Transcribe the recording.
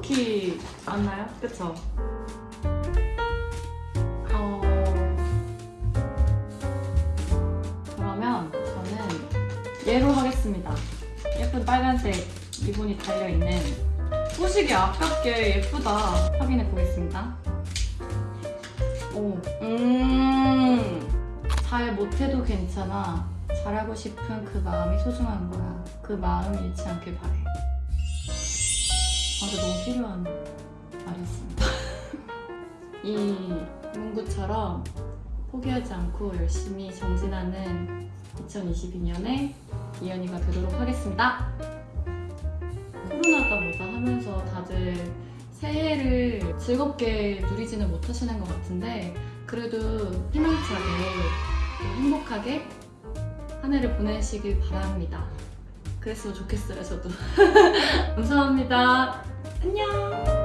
느낌이 안 나요? 그쵸? 어... 그러면 저는 얘로 하겠습니다. 예쁜 빨간색 리본이 달려있는 소식이 아깝게 예쁘다 확인해 보겠습니다. 오, 음, 잘 못해도 괜찮아. 잘하고 싶은 그 마음이 소중한 거야. 그 마음 잃지 않길 바래. 아, 근데 너무 필요한 말이었습니다. 이 문구처럼 포기하지 않고 열심히 정진하는 2022년에 이연이가 되도록 하겠습니다. 코로나다 뭐다 하면서 다들 새해를 즐겁게 누리지는 못하시는 것 같은데 그래도 희망차게 또 행복하게 한 해를 보내시길 바랍니다. 그랬으면 좋겠어요, 저도. 감사합니다. 안녕.